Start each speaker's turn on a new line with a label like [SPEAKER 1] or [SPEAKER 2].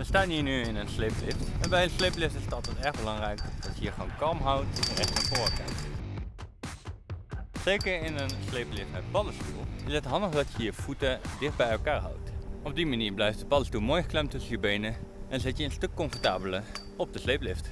[SPEAKER 1] We staan hier nu in een sleeplift. En bij een sleeplift is het altijd erg belangrijk dat je je gewoon kalm houdt en recht naar voren kijkt. Zeker in een sleeplift met paddenstoel is het handig dat je je voeten dicht bij elkaar houdt. Op die manier blijft de paddenstoel mooi geklemd tussen je benen en zit je een stuk comfortabeler op de sleeplift.